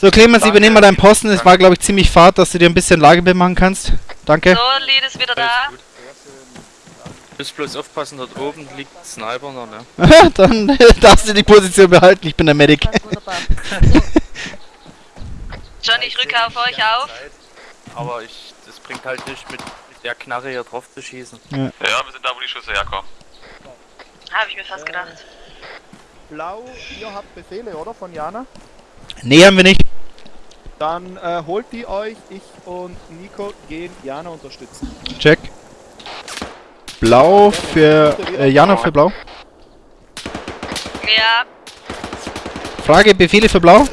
So, Clemens, Danke. übernehmen mal deinen Posten. Es war, glaube ich, ziemlich fad, dass du dir ein bisschen Lagebild machen kannst. Danke. So, Lied ist wieder da. Müsst bloß aufpassen, dort oben liegt ein Sniper noch, ne? Dann darfst du die Position behalten. Ich bin der Medic. John, ich rücke auf euch auf. Aber ich, das bringt halt nicht mit, der Knarre hier drauf zu schießen. Ja, wir sind da, wo die Schüsse herkommen. Habe ich mir fast gedacht. Blau, ihr habt Befehle, oder? Von Jana? Nee, haben wir nicht. Dann äh, holt die euch. Ich und Nico gehen Jana unterstützen. Check. Blau für... Äh, Jana für Blau. Ja, Frage, Befehle für Blau?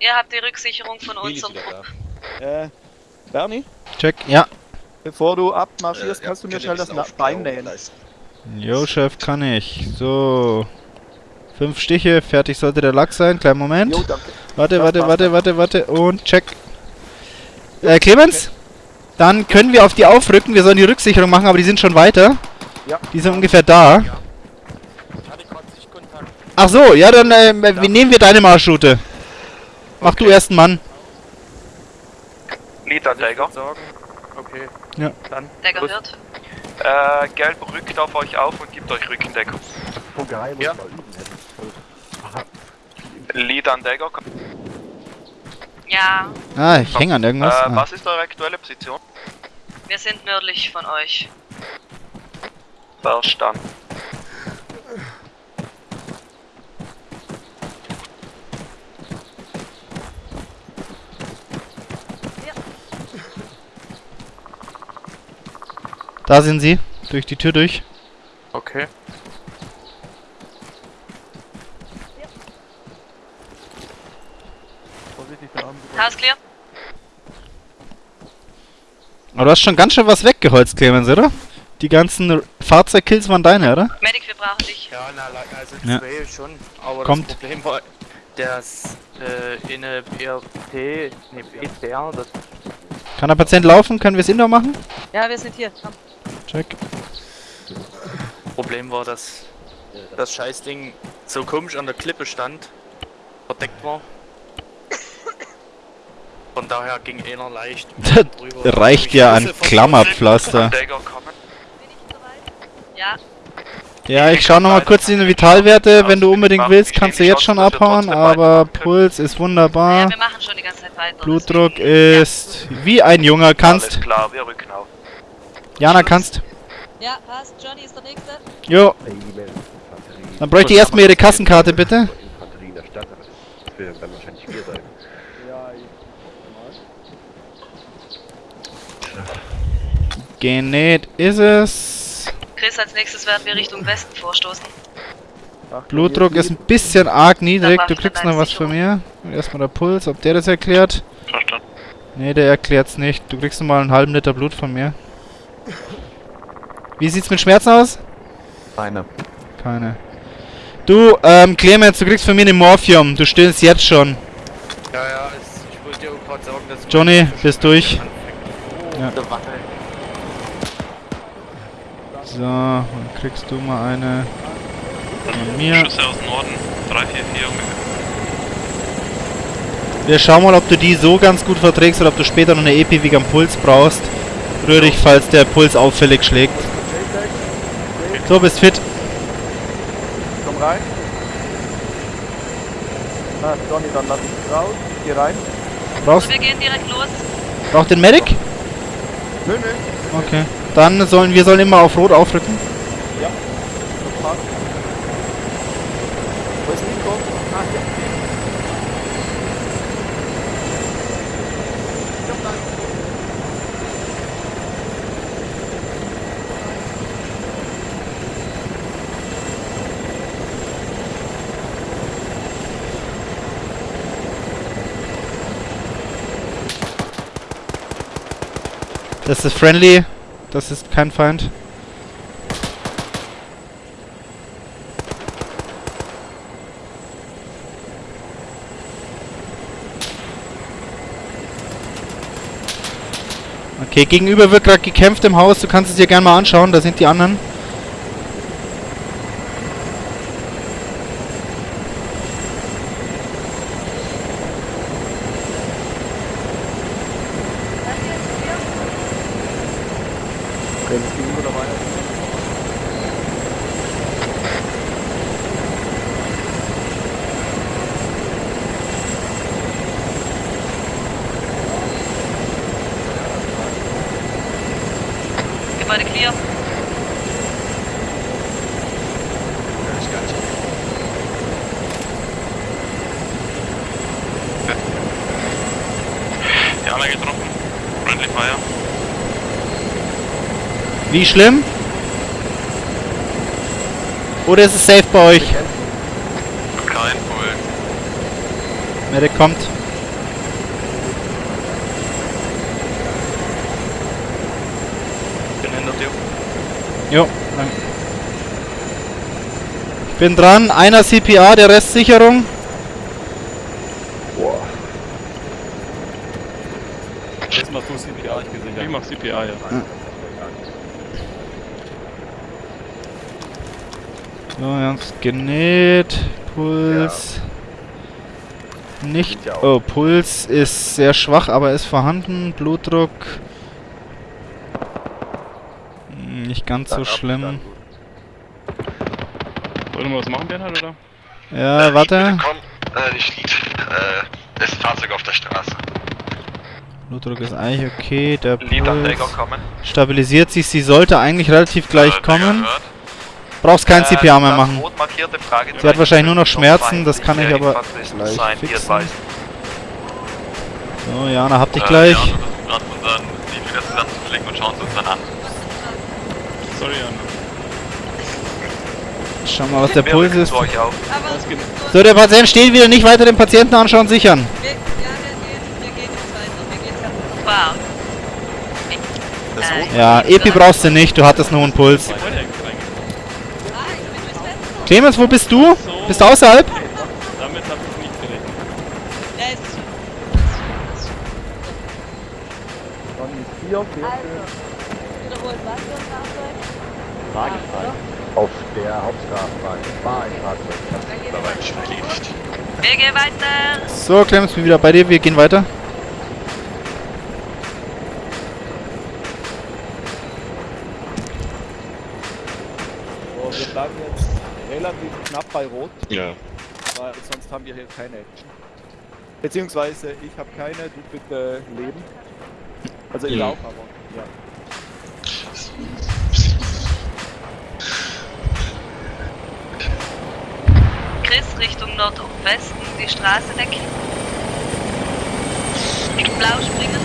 ihr habt die Rücksicherung von unserem Trupp. Äh, Bernie, Check. Ja. bevor du abmarschierst, kannst du mir schnell das Bein nähen. Jo, Chef, kann ich. So. Fünf Stiche, fertig sollte der Lack sein. Kleinen Moment. Jo, danke. Warte, warte, warte, warte, warte. Und check. Äh, Clemens? Dann können wir auf die aufrücken. Wir sollen die Rücksicherung machen, aber die sind schon weiter. Ja. Die sind ungefähr da. Sichtkontakt. Ach so, ja, dann äh, wie nehmen wir deine Marschroute. Mach du erst einen Mann. Ich Dagger. okay. Ja. Dann Der los. gehört. Äh, Gelb rückt auf euch auf und gibt euch Rückendeckung. Ja. Leader Dagger. Ja, Ah, ich hänge an Äh, irgendwas. Ah. was ist eure aktuelle Position? wir sind nördlich von euch. Verstanden. Da sind sie. Durch die Tür durch. Okay. Haus clear? Aber du hast schon ganz schön was weggeholzt, Clemens, oder? Die ganzen Fahrzeugkills waren deine, oder? Medic, wir brauchen dich. Ja, na, also Ja. zwei schon. Aber Kommt. das Problem war, dass äh, in eine BRT, ne, BTR, das Kann der Patient laufen? Können wir es indoor machen? Ja, wir sind hier. Komm. Check. Problem war, dass das Scheißding so komisch an der Klippe stand, verdeckt war. Von daher ging einer leicht Das reicht ja an Klammerpflaster. Ja, Ja, ich schau nochmal kurz in die Vitalwerte. Wenn du unbedingt willst, kannst du jetzt schon abhauen. Aber Puls ist wunderbar. Blutdruck ist wie ein Junger. Kannst. Jana, kannst. Ja, passt. Johnny ist der Nächste. Jo. Dann bräuchte ich erstmal ihre Kassenkarte, bitte. Infanterie in der Stadt, aber das werden dann wahrscheinlich vier sein. Ja, ich. Genäht ist es. Chris, als nächstes werden wir Richtung Westen vorstoßen. Blutdruck ist ein bisschen arg niedrig. Du kriegst noch was von mir. Erstmal der Puls, ob der das erklärt. Verstanden. Nee, der erklärt's nicht. Du kriegst noch mal einen halben Liter Blut von mir. Wie sieht's mit Schmerzen aus? Keine. Keine. Du, ähm, Clemens, du kriegst von mir eine Morphium. Du stillst jetzt schon. Ja, ja, ich wollte dir auch gerade sagen, dass Johnny, bist durch. Ja. So, dann kriegst du mal eine von mir. Schüsse aus Norden. 3, 4, 4 ungefähr. Wir schauen mal, ob du die so ganz gut verträgst oder ob du später noch eine EP am Puls brauchst. Rühr dich, falls der Puls auffällig schlägt. So, bist fit. Komm rein. Ah, Johnny, dann lass ich raus. Geh rein. Brauchst, So, wir gehen direkt los. braucht den Medic? Nö, nö. Okay. Dann sollen wir sollen immer auf Rot aufrücken. Passt. Wo ist Nico? Ah, hier. Das ist friendly. Das ist kein Feind. Okay, gegenüber wird gerade gekämpft im Haus. Du kannst es dir gerne mal anschauen. Da sind die anderen. Wenn es gegenüber dabei ist. Gebäude clear. Jana getroffen. Friendly Fire. Wie schlimm? Oder ist es safe bei euch? Kein Puls. Medic kommt. Bin hinter dir. Jo, danke. Ich bin dran. Einer CPA, der Rest Sicherung. Boah. Jetzt machst du CPA, ich gesehen. Ich mach CPA, ja. So, wir haben's genäht. Puls. Nicht. Ja auch. Oh, Puls ist sehr schwach, aber ist vorhanden. Blutdruck. Nicht ganz so ab, schlimm. Wollen wir was machen, Bernhard, oder? Ja, warte. Komm, äh, nicht Lied. Äh, ist Fahrzeug auf der Straße. Blutdruck ist eigentlich okay. Der Puls stabilisiert sich. Sie sollte eigentlich relativ gleich Äh, kommen. hört. Brauchst kein Äh, CPA mehr machen. rot markierte Fragezeichen Sie hat wahrscheinlich nur noch Schmerzen, das kann ich aber gleich fixen. So, Jana, hab dich Äh, gleich. Ja, wir gerade unseren Lied wieder zusammenzulegen und schauen es uns dann an. Sorry, Anna. Schau mal, was der Wir Puls ist. So, der Patient steht wieder. Nicht weiter den Patienten anschauen, sichern. wir, ja, wir gehen, wir gehen jetzt weiter. Wir gehen jetzt Wow. Ja, Epi brauchst du nicht. Du hattest nur einen Puls. Clemens, wo bist du? Bist du außerhalb? Damit habe ich nicht gerechnet. Ja, ist schon. Dann vier, vier, Also, wiederholt was für ein Fahrzeug? Fragezeichen. Auf der Hauptstraßenbahn. War ein Fahrzeug. Das ist schon erledigt. Wir gehen weiter. So, Clemens, bin wieder bei dir. Wir gehen weiter. So, wir bleiben jetzt relativ knapp bei Rot, Ja. weil sonst haben wir hier keine Action. Beziehungsweise ich habe keine, du bitte leben. Also ich Ja. auch, aber ja. Chris Richtung Nordwesten, die Straße decken. Blau springen.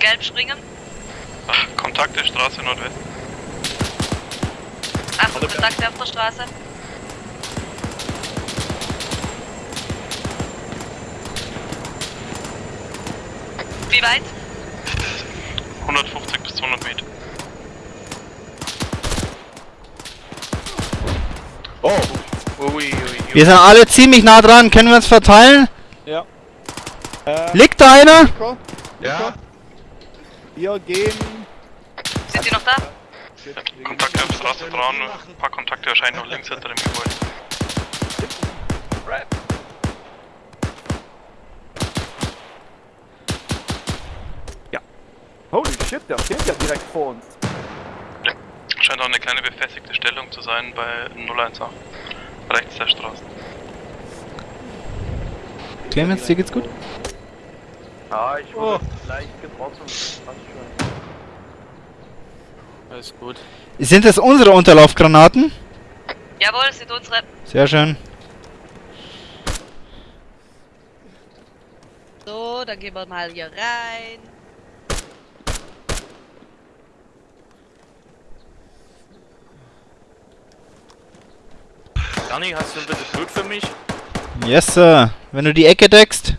Gelb springen. Ach, Kontakte, Straße Nordwest. Achtung, Kontakte auf der Straße. Wie weit? 150 bis 200 Meter. Oh. Ui, ui, ui. Wir sind alle ziemlich nah dran. Können wir uns verteilen? Ja. Äh, Liegt da einer? Nico? Ja. Wir gehen. Sind Sie noch da? Kontakte auf Straße dran. Ein paar Kontakte erscheinen noch links hinter dem Gebäude. Holy shit, der steht ja direkt vor uns. Scheint auch eine kleine befestigte Stellung zu sein bei 018. Rechts der Straße. Clemens, dir geht's gut? Ah, ich Oh. wurde leicht getroffen. Alles gut. Sind es unsere Unterlaufgranaten? Jawohl, sind unsere. Sehr schön. So, dann gehen wir mal hier rein. Danny, hast du bitte Blut für mich? Yes, Sir. Wenn du die Ecke deckst.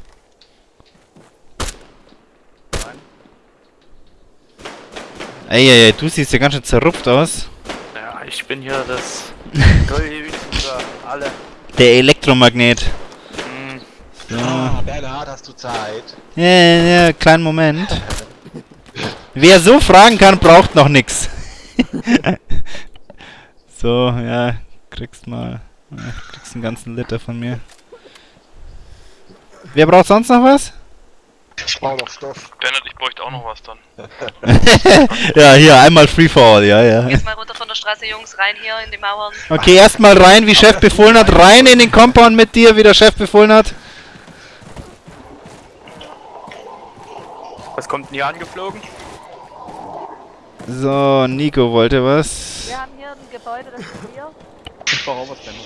Eieiei, du siehst ja ganz schön zerrupft aus. Ja, ich bin hier das alle. Der Elektromagnet. Hm, So. Ah, Bernhard, hast du Zeit? Ja, ja, ja, kleinen Moment. Wer so fragen kann, braucht noch nix. so, ja, kriegst mal. Kriegst einen ganzen Liter von mir. Wer braucht sonst noch was? Ich brauche noch Stoff. Bernhard, ich bräuchte auch noch was dann. ja, hier, einmal Free for all, ja, ja. Jetzt mal runter von der Straße, Jungs, rein hier in die Mauern. Okay, erstmal rein, wie Chef befohlen hat. Rein in den Compound mit dir, wie der Chef befohlen hat. Was kommt denn hier angeflogen? So, Nico wollte was. Wir haben hier ein Gebäude, das ist hier. Ich brauche auch was, Benno.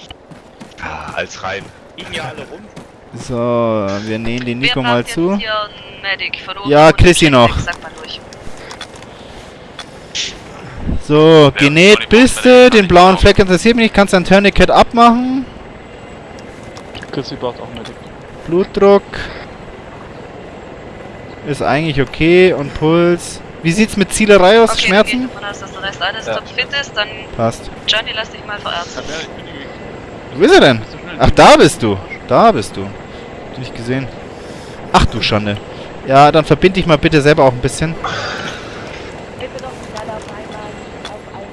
Ah, als rein. Liegen ja alle rum. So, wir nähen den Nico mal zu. Ja, Chrissy noch. Medic, Sag mal durch. So, genäht bist du, den blauen Fleck interessiert mich nicht. Kannst dein Tourniquet abmachen. Chrissy braucht auch Medic. Blutdruck. Ist eigentlich okay. Und Puls. Wie sieht's mit Zielerei aus? Okay, Schmerzen? davon aus, dass der Rest alles Ja. topfit ist. Dann, Passt. Johnny, lass dich mal verärzten. Wo ist er denn? Ach, da bist du. Da bist du. Hab nicht gesehen. Ach du Schande. Ja, dann verbind dich mal bitte selber auch ein bisschen. Bitte doch nicht alle auf einmal auf einen.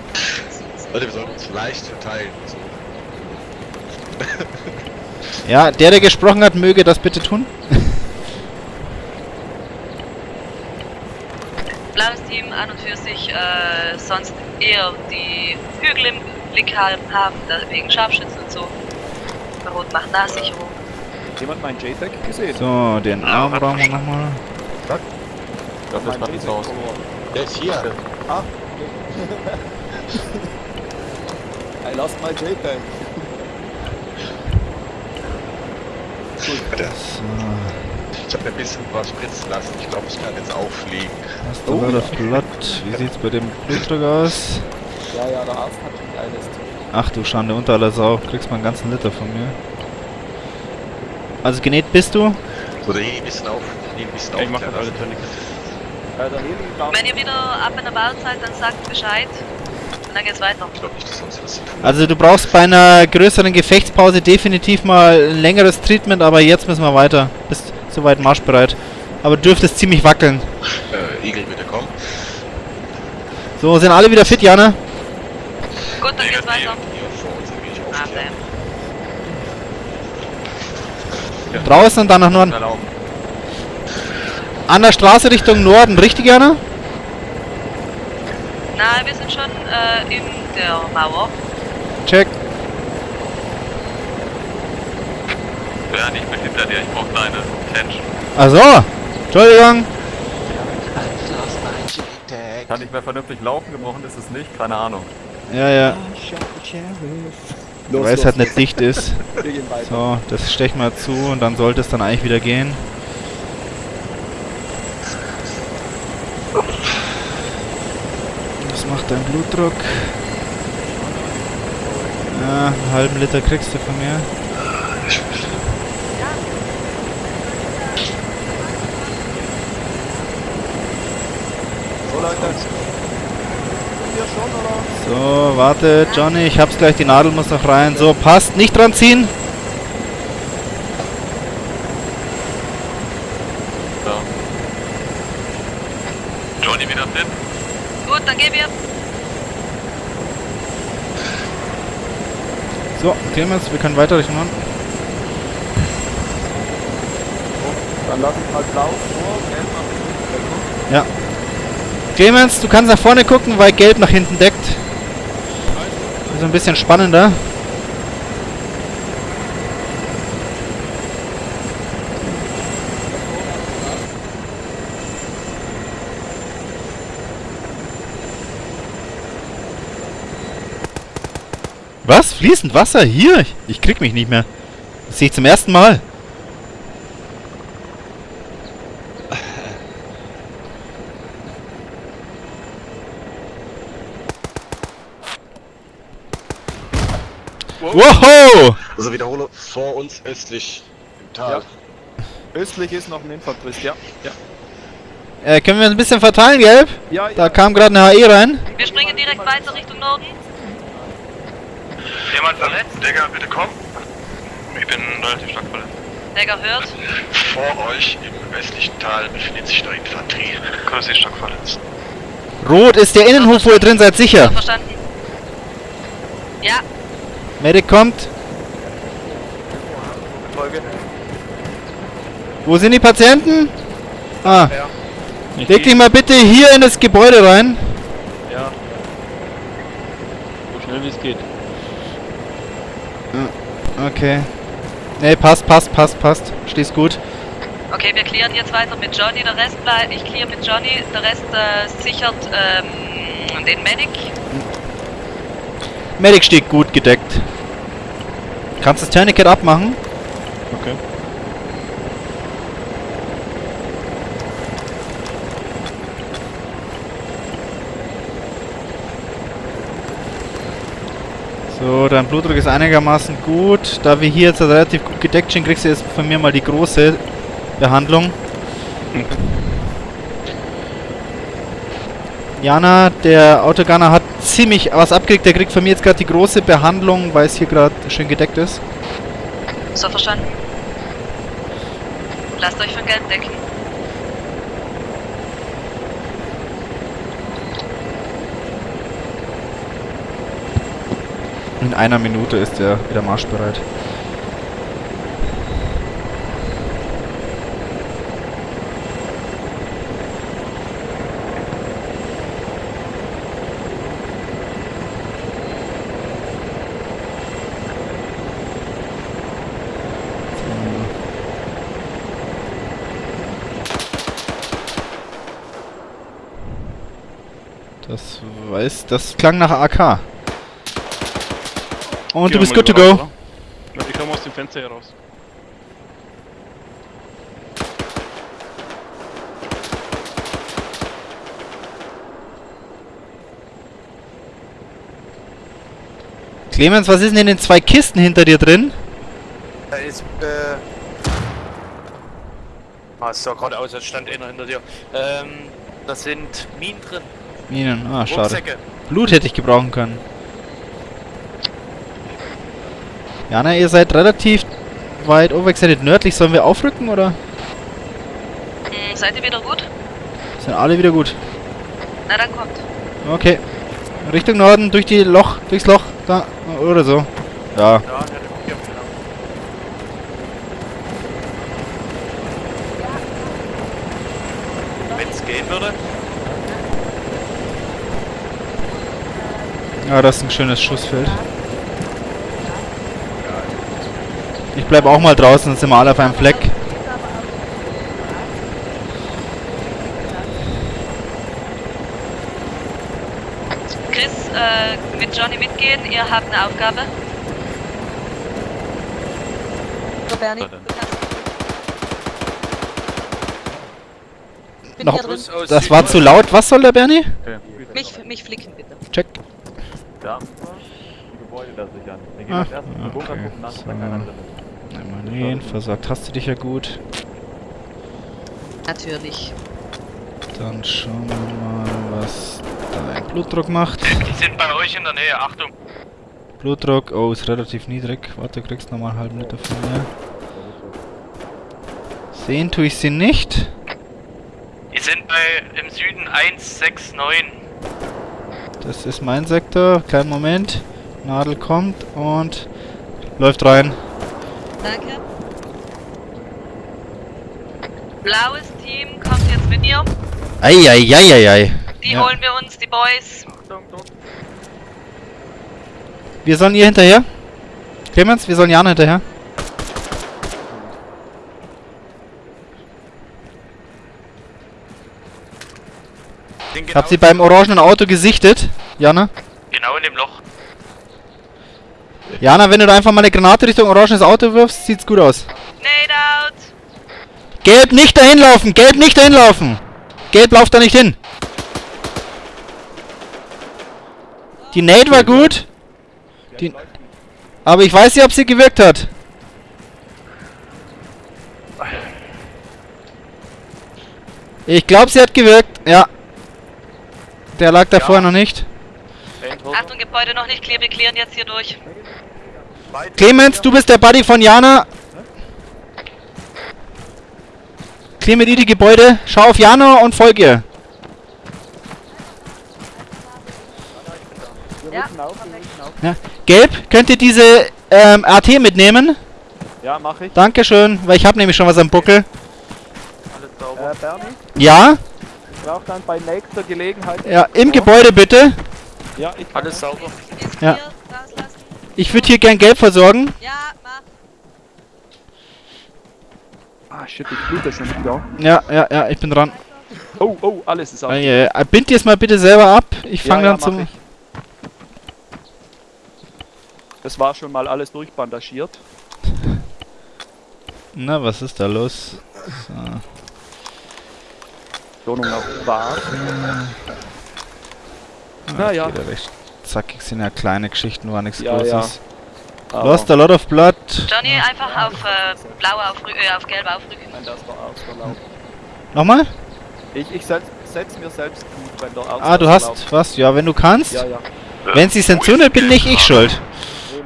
Leute, wir sollten uns leicht verteilen. So. Ja, der, der gesprochen hat, möge das bitte tun. Blaues Team an und für sich äh, sonst eher die Hügel im Blick haben, wegen Scharfschützen und so. Rot macht Nahsicherung. Jemand meinen JTAG gesehen? So, den Arm brauchen wir nochmal. Dafür ist gerade raus. Der ist hier. I lost my JTAG. Ich habe ein bisschen was spritzen lassen. Ich glaube, ich kann jetzt auffliegen. Hast du oh, das Blatt? Wie sieht's bei dem Blutdruck aus? Ja, ja, der Arzt hat schon alles. Ach du Schande, unter aller Sau. Kriegst mal einen ganzen Liter von mir. Also genäht bist du? So, der Heli ein bisschen auf. Nee, ein bisschen Ich mach das alle lassen. Tourniquets. Der Heli darf Wenn ihr wieder ab in der Bar seid, dann sagt Bescheid. Und dann geht's weiter. Ich glaube nicht, dass uns was Also du brauchst bei einer größeren Gefechtspause definitiv mal ein längeres Treatment, aber jetzt müssen wir weiter. Bist soweit marschbereit. Aber du dürftest ziemlich wackeln. Äh, Igel, bitte komm. So, sind alle wieder fit, Jana? Gut, dann geht's weiter. Ah, damn. Draußen und dann nach Norden. An der Straße Richtung Norden, richtig, Jana? Na, wir sind schon äh, in der Mauer. Check. Bernd, ich bin hinter dir, ich brauch deine Attention. Also, Entschuldigung. Kann nicht mehr vernünftig laufen, gebrochen ist es nicht, keine Ahnung. Ja, ja. Los, Weil es halt nicht dicht ist. So, das stechen wir zu und dann sollte es dann eigentlich wieder gehen. Was macht dein Blutdruck? Ja, einen halben Liter kriegst du von mir. So Leute. Hier schon, oder? So, warte, Johnny, ich hab's gleich, die Nadel muss noch rein. So, passt, nicht dran ziehen. Johnny wieder fit? Gut, dann gehen wir. So, Clemens, wir können weiter Richtung Norden. Dann lass ich mal blau vor, gelb nach hinten. Ja. Clemens, du kannst nach vorne gucken, weil gelb nach hinten deckt. Ist ein bisschen spannender. Was? Fließend Wasser? Hier? Ich, ich krieg mich nicht mehr. Das sehe ich zum ersten Mal. Wow! Also wiederhole, vor uns östlich im Tal. Östlich ist noch ein Infanterist, ja. Ja. Äh, können wir uns ein bisschen verteilen, gelb? Ja, Da ja. kam gerade eine HE rein. Wir springen direkt weiter Richtung Norden. Jemand verletzt? Digga, bitte komm. Ich bin relativ stark verletzt. Dagger hört. Vor euch im östlichen Tal befindet sich eine Infanterie. Ist stark verletzt. Rot ist der Innenhof, wo ihr drin seid, sicher. Verstanden. Ja, Medic kommt. Folge. Wo sind die Patienten? Ah. Leg dich mal bitte hier in das Gebäude rein. Ja. So schnell wie es geht. Okay. Ne, passt, passt, passt, passt. Stehst gut. Okay, wir clearen jetzt weiter mit Johnny, der Rest bleibt. Ich clear mit Johnny, der Rest äh, sichert ähm, den Medic. Medic steht gut gedeckt. Kannst das Tourniquet abmachen? Okay. So, dein Blutdruck ist einigermaßen gut. Da wir hier jetzt relativ gut gedeckt sind, kriegst du jetzt von mir mal die große Behandlung. Jana, der Autogunner hat ziemlich was abgekriegt. Der kriegt von mir jetzt gerade die große Behandlung, weil es hier gerade schön gedeckt ist. So verstanden. Lasst euch von Geld decken. In einer Minute ist er wieder marschbereit. Das weiß, das klang nach AK. Und du Gehen bist good to go. raus, oder? Ich komme aus dem Fenster hier raus. Clemens, was ist denn in den zwei Kisten hinter dir drin? Da ist, äh. Ah, es sah gerade aus, als stand einer hinter dir. Ähm, da sind Minen drin. Minen, ah, schade. Blut hätte ich gebrauchen können. Jana, ihr seid relativ weit overextended nördlich. Sollen wir aufrücken oder? Hm, seid ihr wieder gut? Sind alle wieder gut. Na dann kommt. Okay. Richtung Norden, durch die Loch, durchs Loch, da, oder so. Ja. Ja, der hat hier, genau. Wenn es gehen würde. Ja, das ist ein schönes Schussfeld. Ich bleib auch mal draußen, dann sind wir alle auf einem Fleck. Chris, äh, mit Johnny mitgehen, ihr habt eine Aufgabe. So, Bernie. Noch- Das war zu laut. Was soll der Bernie? Mich, mich flicken bitte. Ja. Die Gebäude da sichern. Dann gehen wir erst in den Bunker okay. gucken, nach, So. da keiner drin ist. Den, versorgt hast du dich ja gut. Natürlich. Dann schauen wir mal, was dein Blutdruck macht. Die sind bei euch in der Nähe, Achtung. Blutdruck, oh, ist relativ niedrig. Warte, du kriegst nochmal einen halben Liter von mir. Sehen tue ich sie nicht. Die sind bei im Süden 169. Das ist mein Sektor. Kleinen Moment. Nadel kommt und läuft rein. Danke. Blaues Team kommt jetzt mit mir. Eieieiei. Die Ja. holen wir uns, die Boys. Wir sollen ihr hinterher. Clemens, wir sollen Jana hinterher. Ich hab genau- sie beim orangenen Auto gesichtet. Jana. Genau in dem Loch. Jana, wenn du da einfach mal eine Granate Richtung orangenes Auto wirfst, sieht's gut aus. Nade out. Gelb nicht dahin laufen! Gelb nicht dahin laufen! Gelb lauft da nicht hin! Die Nade war gut. Die, aber ich weiß nicht, ob sie gewirkt hat. Ich glaube, sie hat gewirkt. Ja. Der lag da vorher noch nicht. Achtung, Gebäude noch nicht clear, wir clearen jetzt hier durch. Clemens, du bist der Buddy von Jana. Clear mit ihr die Gebäude. Schau auf Jana und folge ihr. Auf. Ja. Gelb, könnt ihr diese ähm, RT mitnehmen? Ja, mach ich. Dankeschön, weil ich habe nämlich schon was am Buckel. Alles sauber. Äh, Bernie? Ja? Ich brauche dann bei nächster Gelegenheit... Ja, im Gebäude bitte. Ja, ich Alles sauber. Ja. Ich würde hier gern Gelb versorgen. Ja, mach. Ah, shit, ich blute schon wieder. Ja, ja, ja, ich bin dran. Oh, oh, alles ist auf. Äh, bind dir es mal bitte selber ab. Ich fange ja, dann mach zum... ich. Das war schon mal alles durchbandagiert. Na, was ist da los? So. Wohnung auf Bar. Naja. Geht ja recht zackig sind ja kleine Geschichten, war nichts Ja, Großes. Aber- Lost a lot of blood. Johnny, einfach auf äh, blau aufrü äh, auf gelb aufrücken. Wenn das der Arzt erlaubt. Nochmal? Ich, ich setz, setz mir selbst gut, wenn der Arzt Ah, du hast erlaubt. was? Ja, wenn du kannst. Ja, ja. Wenn sie es entzündet, bin nicht ich schuld.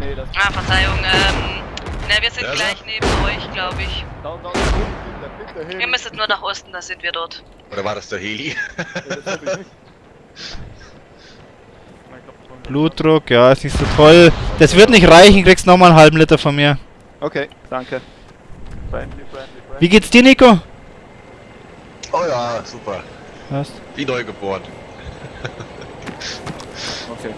Nee, nee, das... Ah, Verzeihung, ähm. Ne, wir sind Ja, gleich neben euch, glaube ich. Da, da, da, Ihr müsstet nur nach Osten, da sind wir dort. Oder war das der Heli? Das hab ich nicht. Blutdruck, ja, ist nicht so toll. Das wird nicht reichen, kriegst nochmal einen halben Liter von mir. Okay, danke. Friendly, friendly, friendly. Wie geht's dir, Nico? Oh ja, super. Was? Wie neu geboren. Okay.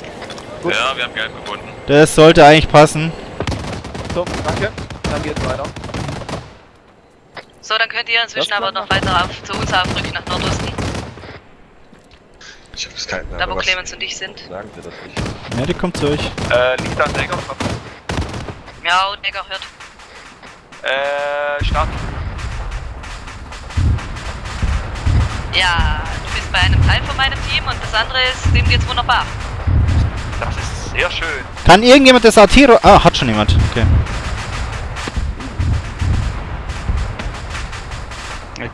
Gut. Ja, wir haben Gelb gefunden. Das sollte eigentlich passen. So, danke. Dann geht's weiter. So, dann könnt ihr inzwischen Das aber noch weiter auf, zu uns aufrücken nach Nordosten, Ich hab's keinen da wo Clemens und ich sind. Sagen Sie das nicht. Ja, die kommt zu euch. Äh, liegt an Decker. Ja, Decker hört. Äh, Start. Ja, du bist bei einem Teil von meinem Team und das andere ist, dem geht's wunderbar. Das ist sehr schön. Kann irgendjemand das Artiro... Ah, hat schon jemand. Okay.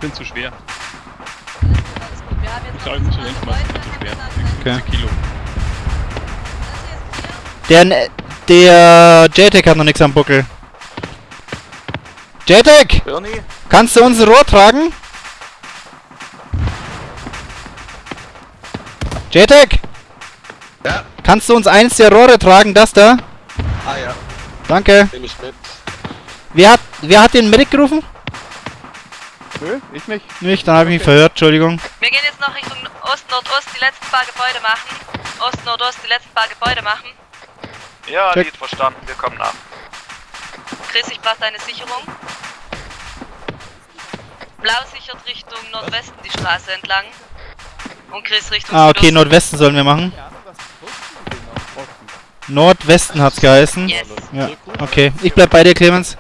Bin zu schwer. Alles gut, wir haben jetzt Ich nicht, ich bin zu schwer. Okay. Kilo. Der, der JTAG hat noch nichts am Buckel. Bernie? Kannst du uns ein Rohr tragen? JTAG! Ja. Kannst du uns eins der Rohre tragen, das da? Ah ja, Danke. nehme ich mit. Wer hat, wer hat den Medic gerufen? Nö, ich nicht. Nicht, dann habe ich mich verhört, Entschuldigung. Wir gehen jetzt noch Richtung Ost-Nordost die letzten paar Gebäude machen. Ost-Nordost die letzten paar Gebäude machen. Ja, Check. Lied verstanden. Wir kommen nach. Chris, ich brauche deine Sicherung. Blau sichert Richtung Nordwesten die Straße entlang. Und Chris Richtung Ah, okay, Südosten. Nordwesten sollen wir machen. Nordwesten hat's geheißen. Yes. Ja, okay. Ich bleib bei dir, Clemens.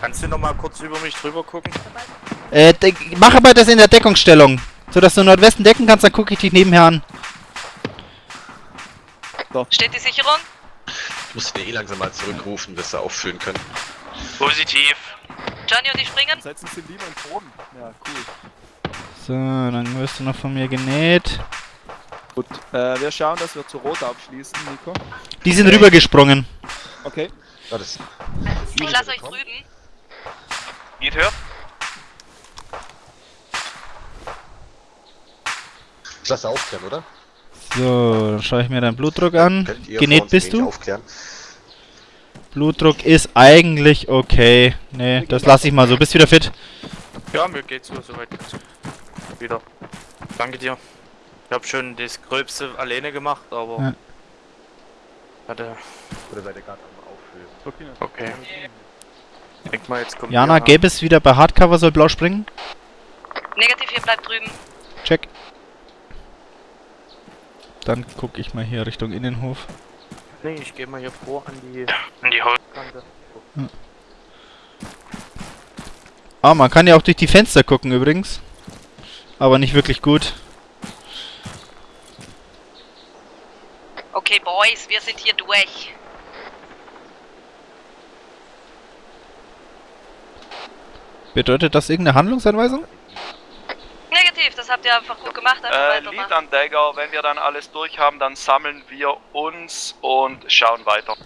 Kannst du noch mal kurz über mich drüber gucken? Äh, mach aber das in der Deckungsstellung. So dass du Nordwesten decken kannst, dann gucke ich dich nebenher an. Steht die Sicherung? Ich muss den eh langsam mal zurückrufen, dass wir auffüllen können. Positiv. Johnny und ich springen? Setzen Sie lieber im Boden. Ja, cool. So, dann wirst du noch von mir genäht. Gut, äh, wir schauen, dass wir zu Rot abschließen, Nico. Die sind rübergesprungen. Okay. Ja, das Ich lasse euch drüben. Hört. ich lasse aufklären, oder? So, dann schaue ich mir deinen Blutdruck an. Genäht bist du? Aufklären? Blutdruck ist eigentlich okay. Nee, das lasse ich mal so. Bist wieder fit? Ja, mir geht's so soweit ganz. Wieder. Danke dir. Ich hab schon das Gröbste alleine gemacht, aber... Ja. Hatte... Oder seid ihr gerade am Auffüllen? Okay. Okay. Ich denk mal, jetzt kommt... Jana, hier- gelb ist wieder bei Hardcover, soll blau springen. Negativ, ihr bleibt drüben. Check. Dann gucke ich mal hier Richtung Innenhof. Nee, ich geh mal hier vor an die In die Haut. Kante. Ah, man kann ja auch durch die Fenster gucken übrigens. Aber nicht wirklich gut. Okay, Boys, wir sind hier durch. Bedeutet das irgendeine Handlungsanweisung? Negativ, das habt ihr einfach gut gemacht. Einfach Äh, Lied an Dagger. Wenn wir dann alles durch haben, dann sammeln wir uns und schauen weiter.